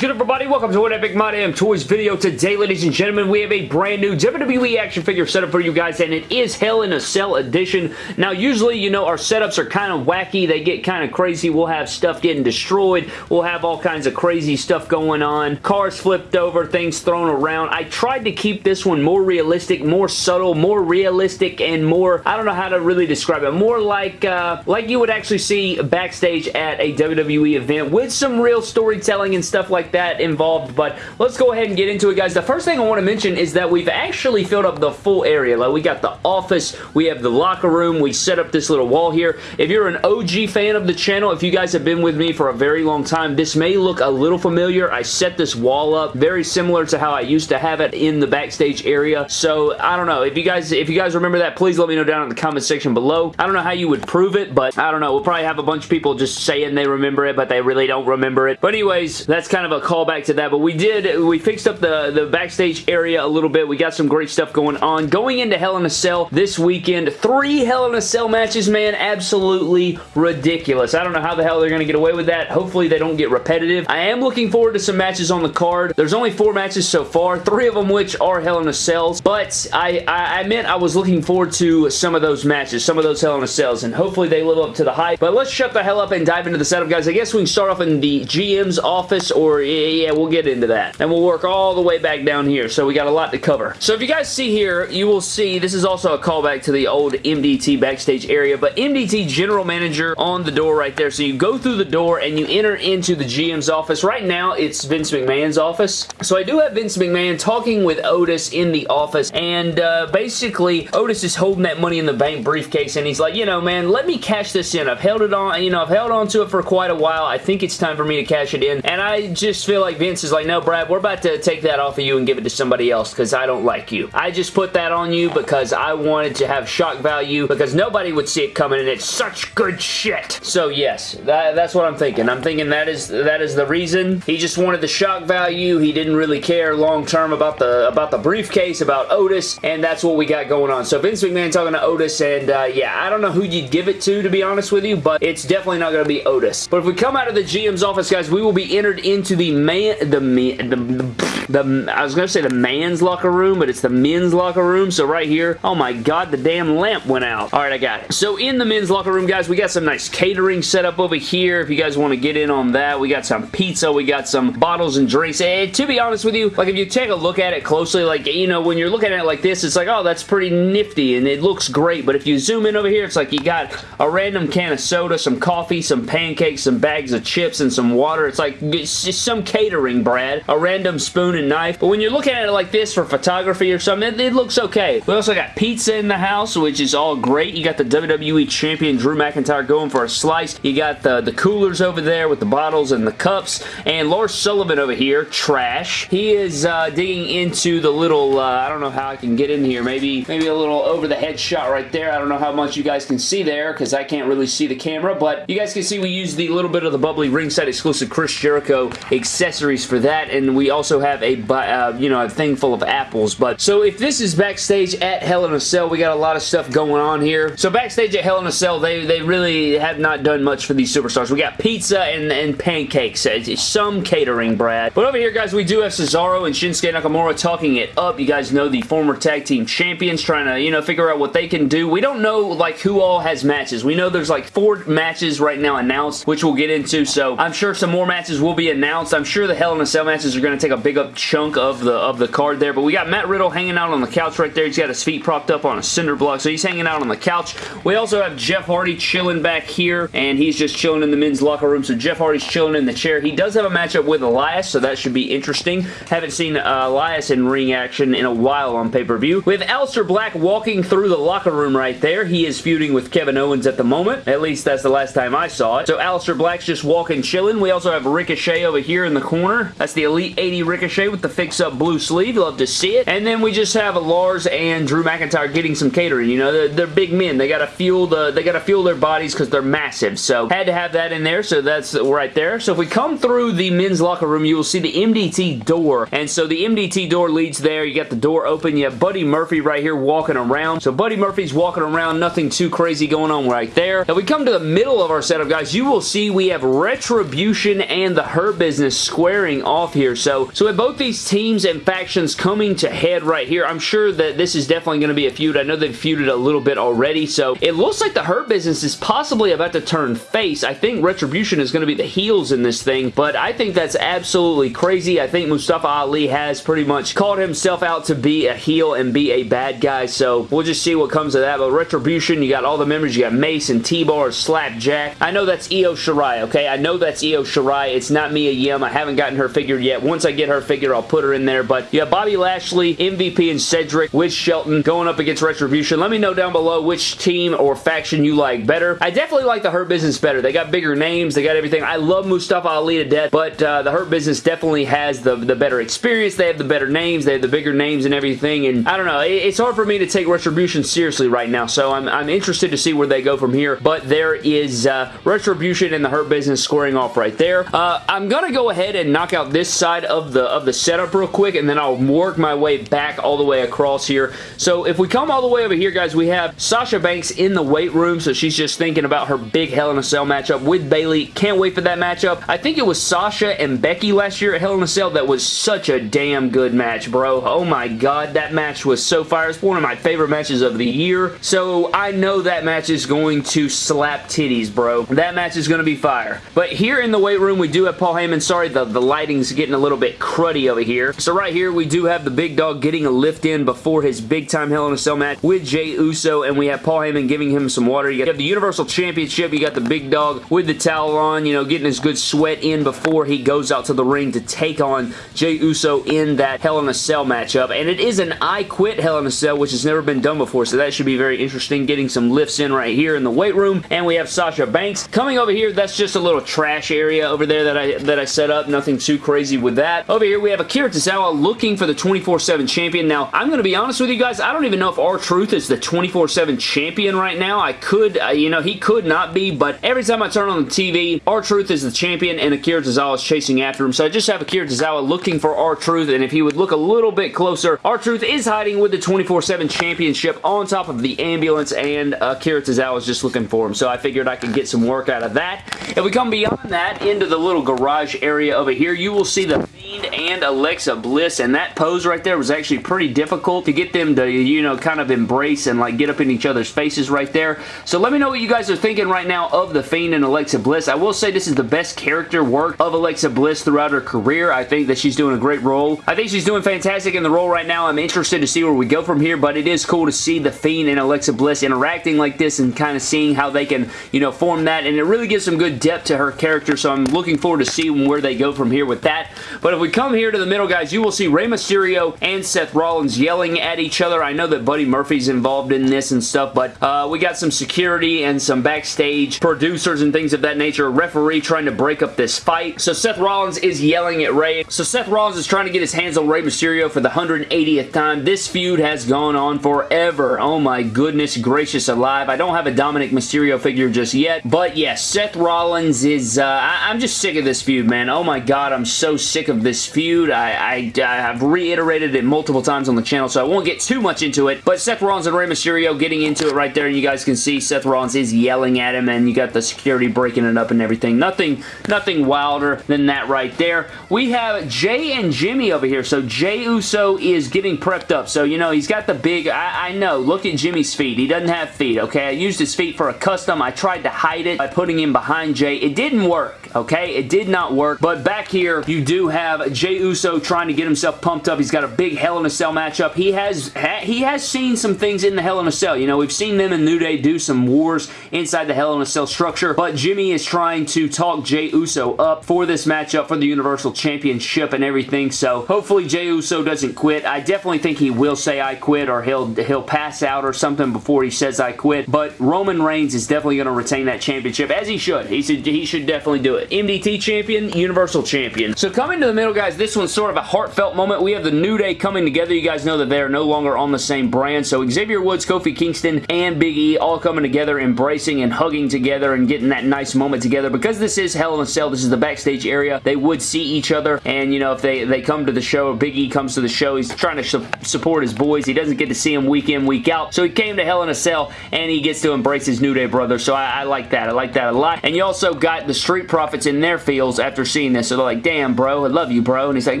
is good everybody? Welcome to an Epic My Damn Toys video. Today, ladies and gentlemen, we have a brand new WWE action figure setup for you guys, and it is Hell in a Cell edition. Now, usually, you know, our setups are kind of wacky. They get kind of crazy. We'll have stuff getting destroyed. We'll have all kinds of crazy stuff going on. Cars flipped over, things thrown around. I tried to keep this one more realistic, more subtle, more realistic, and more, I don't know how to really describe it, more like, uh, like you would actually see backstage at a WWE event with some real storytelling and stuff like that involved, but let's go ahead and get into it, guys. The first thing I want to mention is that we've actually filled up the full area. Like, we got the office, we have the locker room, we set up this little wall here. If you're an OG fan of the channel, if you guys have been with me for a very long time, this may look a little familiar. I set this wall up very similar to how I used to have it in the backstage area, so I don't know. If you guys if you guys remember that, please let me know down in the comment section below. I don't know how you would prove it, but I don't know. We'll probably have a bunch of people just saying they remember it, but they really don't remember it. But anyways, that's kind of a callback to that, but we did, we fixed up the, the backstage area a little bit. We got some great stuff going on. Going into Hell in a Cell this weekend, three Hell in a Cell matches, man, absolutely ridiculous. I don't know how the hell they're going to get away with that. Hopefully they don't get repetitive. I am looking forward to some matches on the card. There's only four matches so far, three of them which are Hell in a Cells, but I, I, I meant I was looking forward to some of those matches, some of those Hell in a Cells, and hopefully they live up to the hype. But let's shut the hell up and dive into the setup, guys. I guess we can start off in the GM's office, or yeah, we'll get into that. And we'll work all the way back down here, so we got a lot to cover. So if you guys see here, you will see, this is also a callback to the old MDT backstage area, but MDT General Manager on the door right there. So you go through the door and you enter into the GM's office. Right now, it's Vince McMahon's office. So I do have Vince McMahon talking with Otis in the office, and uh, basically, Otis is holding that Money in the Bank briefcase, and he's like, you know, man, let me cash this in. I've held it on, you know, I've held on to it for quite a while. I think it's time for me to cash it in, and I just feel like Vince is like, no, Brad, we're about to take that off of you and give it to somebody else because I don't like you. I just put that on you because I wanted to have shock value because nobody would see it coming and it's such good shit. So yes, that, that's what I'm thinking. I'm thinking that is that is the reason. He just wanted the shock value. He didn't really care long term about the about the briefcase, about Otis, and that's what we got going on. So Vince McMahon talking to Otis, and uh, yeah, I don't know who you'd give it to, to be honest with you, but it's definitely not going to be Otis. But if we come out of the GM's office, guys, we will be entered into the man, the, man, the, the, the I was going to say the man's locker room, but it's the men's locker room. So right here, oh my god, the damn lamp went out. All right, I got it. So in the men's locker room, guys, we got some nice catering set up over here. If you guys want to get in on that, we got some pizza, we got some bottles and drinks. And to be honest with you, like if you take a look at it closely, like, you know, when you're looking at it like this, it's like, oh, that's pretty nifty and it looks great. But if you zoom in over here, it's like you got a random can of soda, some coffee, some pancakes, some bags of chips, and some water. It's like it's some catering, Brad. A random spoon and knife. But when you're looking at it like this for photography or something, it, it looks okay. We also got pizza in the house, which is all great. You got the WWE Champion Drew McIntyre going for a slice. You got the, the coolers over there with the bottles and the cups. And Lars Sullivan over here, trash. He is uh, digging into the little, uh, I don't know how I can get in here. Maybe, maybe a little over the head shot right there. I don't know how much you guys can see there because I can't really see the camera, but you guys can see we use the little bit of the bubbly ringside exclusive Chris Jericho accessories for that, and we also have a, uh, you know, a thing full of apples. But so if this is backstage at Hell in a Cell, we got a lot of stuff going on here. So backstage at Hell in a Cell, they, they really have not done much for these superstars. We got pizza and, and pancakes. Some catering, Brad. But over here, guys, we do have Cesaro and Shinsuke Nakamura talking it up. You guys know the former tag team champions trying to, you know, figure out what they can do. We don't know, like, who all has matches. We know there's, like, four matches right now announced, which we'll get into, so I'm sure some more matches will be announced. I'm sure the Hell in a Cell matches are going to take a big up chunk of the of the card there, but we got Matt Riddle hanging out on the couch right there. He's got his feet propped up on a cinder block, so he's hanging out on the couch. We also have Jeff Hardy chilling back here, and he's just chilling in the men's locker room, so Jeff Hardy's chilling in the chair. He does have a matchup with Elias, so that should be interesting. Haven't seen uh, Elias in ring action in a while on pay-per-view. We have Aleister Black walking through the locker room right there. He is feuding with Kevin Owens at the moment. At least that's the last time I saw it. So Aleister Black's just walking chilling. We also have Ricochet over here in the corner. That's the Elite 80 Ricochet With the fix-up blue sleeve. Love to see it. And then we just have Lars and Drew McIntyre getting some catering. You know, they're, they're big men. They gotta fuel the they gotta fuel their bodies because they're massive. So had to have that in there. So that's right there. So if we come through the men's locker room, you will see the MDT door. And so the MDT door leads there. You got the door open. You have Buddy Murphy right here walking around. So Buddy Murphy's walking around. Nothing too crazy going on right there. If we come to the middle of our setup, guys, you will see we have Retribution and the Hurt Business squaring off here. So, so with both these teams and factions coming to head right here, I'm sure that this is definitely going to be a feud. I know they've feuded a little bit already. So it looks like the Hurt Business is possibly about to turn face. I think Retribution is going to be the heels in this thing, but I think that's absolutely crazy. I think Mustafa Ali has pretty much called himself out to be a heel and be a bad guy, so we'll just see what comes of that. But Retribution, you got all the members. You got Mace and T-Bar, Slapjack. I know that's Io Shirai, okay? I know that's Io Shirai. It's not Mia Yim. I haven't gotten her figured yet. Once I get her figured, I'll put her in there. But have Bobby Lashley, MVP, and Cedric with Shelton going up against Retribution. Let me know down below which team or faction you like better. I definitely like the Hurt Business better. They got bigger names. They got everything. I love Mustafa Ali to death, but uh, the Hurt Business definitely has the, the better experience. They have the better names. They have the bigger names and everything, and I don't know. It, it's hard for me to take Retribution seriously right now, so I'm, I'm interested to see where they go from here, but there is uh, Retribution and the Hurt Business scoring off right there. Uh, I'm going to go ahead and knock out this side of the, of the setup real quick, and then I'll work my way back all the way across here. So if we come all the way over here, guys, we have Sasha Banks in the weight room, so she's just thinking about her big Hell in a Cell matchup with Bayley. Can't wait for that matchup. I think it was Sasha and Becky last year at Hell in a Cell that was such a damn good match, bro. Oh my god, that match was so fire. It's one of my favorite matches of the year, so I know that match is going to slap titties, bro. That match is going to be fire. But here in the weight room, we do have Paul Heyman. Sorry, the, the lighting's getting a little bit cruddy over here. So right here, we do have the big dog getting a lift in before his big-time Hell in a Cell match with Jey Uso, and we have Paul Heyman giving him some water. You have the Universal Championship. You got the big dog with the towel on, you know, getting his good sweat in before he goes out to the ring to take on Jey Uso in that Hell in a Cell matchup. And it is an I Quit Hell in a Cell, which has never been done before, so that should be very interesting. Getting some lifts in right here in the weight room. And we have Sasha Banks. Coming over here, that's just a little trash area over there that I that I set up. Nothing too crazy with that. Over here, we have Akira Tozawa looking for the 24-7 champion. Now, I'm going to be honest with you guys. I don't even know if R-Truth is the 24-7 champion right now. I could, uh, you know, he could not be, but every time I turn on the TV, R-Truth is the champion and Akira Tozawa is chasing after him. So I just have Akira Tozawa looking for R-Truth, and if he would look a little bit closer, R-Truth is hiding with the 24-7 championship on top of the ambulance, and Akira Tozawa is just looking for him. So I figured I could get some work out of that. If we come beyond that, into the little garage area over here, you will see the and Alexa Bliss, and that pose right there was actually pretty difficult to get them to, you know, kind of embrace and like get up in each other's faces right there. So let me know what you guys are thinking right now of the Fiend and Alexa Bliss. I will say this is the best character work of Alexa Bliss throughout her career. I think that she's doing a great role. I think she's doing fantastic in the role right now. I'm interested to see where we go from here, but it is cool to see the Fiend and Alexa Bliss interacting like this and kind of seeing how they can, you know, form that, and it really gives some good depth to her character, so I'm looking forward to seeing where they go from here with that. But if we come here to the middle, guys, you will see Rey Mysterio and Seth Rollins yelling at each other. I know that Buddy Murphy's involved in this and stuff, but uh, we got some security and some backstage producers and things of that nature. A referee trying to break up this fight. So Seth Rollins is yelling at Rey. So Seth Rollins is trying to get his hands on Rey Mysterio for the 180th time. This feud has gone on forever. Oh my goodness gracious alive. I don't have a Dominic Mysterio figure just yet, but yes, Seth Rollins is, uh, I am just sick of this feud, man. Oh my god, I'm so sick of this feud. I, I, I have reiterated it multiple times on the channel, so I won't get too much into it, but Seth Rollins and Rey Mysterio getting into it right there, and you guys can see Seth Rollins is yelling at him, and you got the security breaking it up and everything. Nothing, nothing wilder than that right there. We have Jey and Jimmy over here, so Jey Uso is getting prepped up, so you know, he's got the big, I, I know, look at Jimmy's feet. He doesn't have feet, okay? I used his feet for a custom. I tried to hide it by putting him behind Jey. It didn't work, okay? It did not work, but back here, you do have Jey Uso trying to get himself pumped up. He's got a big Hell in a Cell matchup. He has ha he has seen some things in the Hell in a Cell. You know, we've seen them in New Day do some wars inside the Hell in a Cell structure, but Jimmy is trying to talk Jey Uso up for this matchup for the Universal Championship and everything, so hopefully Jey Uso doesn't quit. I definitely think he will say I quit or he'll, he'll pass out or something before he says I quit, but Roman Reigns is definitely going to retain that championship, as he should. He should, he should definitely do it. MDT champion, Universal champion. So coming to the middle, guys, this one's sort of a heartfelt moment. We have the New Day coming together. You guys know that they are no longer on the same brand. So Xavier Woods, Kofi Kingston, and Big E all coming together, embracing and hugging together and getting that nice moment together. Because this is Hell in a Cell, this is the backstage area, they would see each other. And, you know, if they, they come to the show, Big E comes to the show, he's trying to su support his boys. He doesn't get to see them week in, week out. So he came to Hell in a Cell, and he gets to embrace his New Day brother. So I, I like that. I like that a lot. And you also got the Street Profits in their feels after seeing this. So they're like, damn, bro, I love you, bro. And he's like,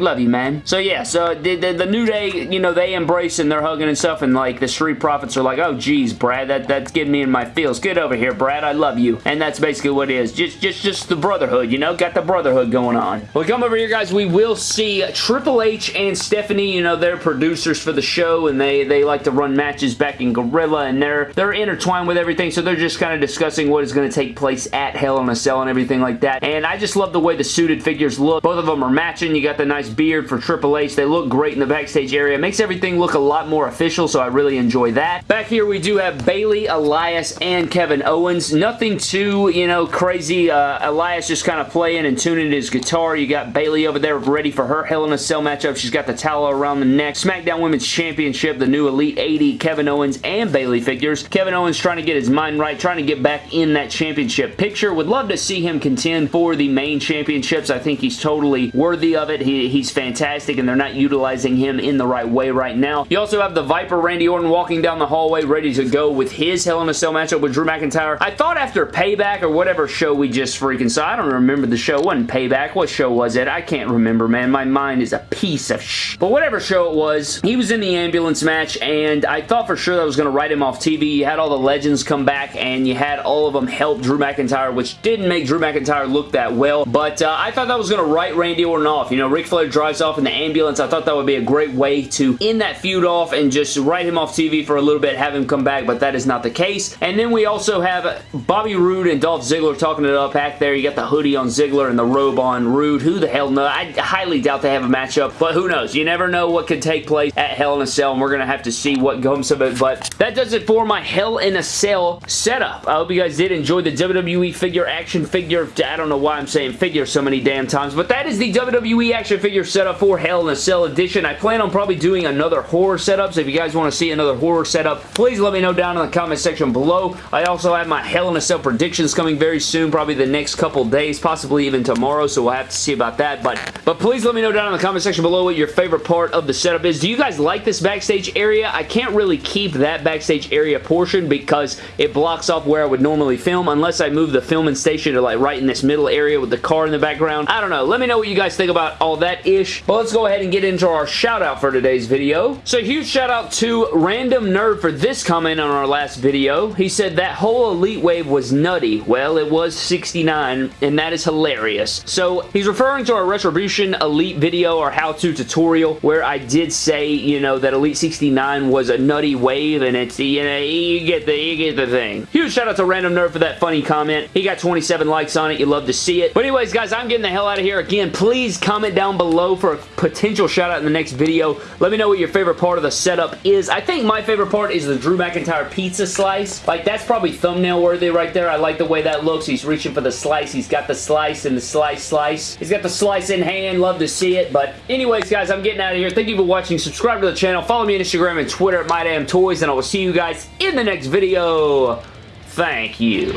love you, man. So yeah, so the, the, the New Day, you know, they embrace and they're hugging and stuff, and like the Street Profits are like, oh, geez, Brad, that, that's getting me in my feels. Get over here, Brad. I love you. And that's basically what it is. Just, just, just the brotherhood, you know? Got the brotherhood going on. We come over here, guys. We will see Triple H and Stephanie, you know, they're producers for the show, and they, they like to run matches back in Gorilla, and they're, they're intertwined with everything, so they're just kind of discussing what is going to take place at Hell in a Cell and everything like that. And I just love the way the suited figures look. Both of them are matching. You got the nice beard for Triple H. They look great in the backstage area. Makes everything look a lot more official, so I really enjoy that. Back here, we do have Bayley, Elias, and Kevin Owens. Nothing too, you know, crazy. Uh, Elias just kind of playing and tuning his guitar. You got Bayley over there ready for her Hell in a Cell matchup. She's got the towel around the neck. SmackDown Women's Championship, the new Elite 80, Kevin Owens and Bayley figures. Kevin Owens trying to get his mind right, trying to get back in that championship picture. Would love to see him contend for the main championships. I think he's totally worthy of it. He, he's fantastic and they're not utilizing him in the right way right now. You also have the Viper Randy Orton walking down the hallway ready to go with his Hell in a Cell matchup with Drew McIntyre. I thought after Payback or whatever show we just freaking saw, I don't remember the show. It wasn't Payback. What show was it? I can't remember, man. My mind is a piece of sh... But whatever show it was, he was in the ambulance match and I thought for sure that was going to write him off TV. You had all the legends come back and you had all of them help Drew McIntyre, which didn't make Drew McIntyre look that well. But uh, I thought that was going to write Randy Orton off. You know, Ric Flair drives off in the ambulance. I thought that would be a great way to end that feud off and just write him off TV for a little bit, have him come back, but that is not the case. And then we also have Bobby Roode and Dolph Ziggler talking it up back there. You got the hoodie on Ziggler and the robe on Roode. Who the hell knows? I highly doubt they have a matchup, but who knows? You never know what could take place at Hell in a Cell, and we're going to have to see what comes of it, but that does it for my Hell in a Cell setup. I hope you guys did enjoy the WWE figure action figure. I don't know why I'm saying figure so many damn times, but that is the WWE action figure setup for Hell in a Cell edition. I plan on probably doing another horror setup, so if you guys want to see another horror setup, please let me know down in the comment section below. I also have my Hell in a Cell predictions coming very soon, probably the next couple days, possibly even tomorrow, so we'll have to see about that, but, but please let me know down in the comment section below what your favorite part of the setup is. Do you guys like this backstage area? I can't really keep that backstage area portion because it blocks off where I would normally film unless I move the filming station to like right in this middle area with the car in the background. I don't know. Let me know what you guys think about all that ish. But let's go ahead and get into our shout out for today's video. So huge shout out to Random Nerd for this comment on our last video. He said that whole Elite Wave was nutty. Well, it was 69 and that is hilarious. So he's referring to our Retribution Elite video or how-to tutorial where I did say, you know, that Elite 69 was a nutty wave and it's, you know, you get the, you get the thing. Huge shout out to Random Nerd for that funny comment. He got 27 likes on it. You love to see it. But anyways, guys, I'm getting the hell out of here. Again, please comment down below for a potential shout out in the next video. Let me know what your favorite part of the setup is. I think my favorite part is the Drew McIntyre pizza slice. Like, that's probably thumbnail worthy right there. I like the way that looks. He's reaching for the slice. He's got the slice and the slice slice. He's got the slice in hand. Love to see it. But anyways, guys, I'm getting out of here. Thank you for watching. Subscribe to the channel. Follow me on Instagram and Twitter at MyDamnToys, and I will see you guys in the next video. Thank you.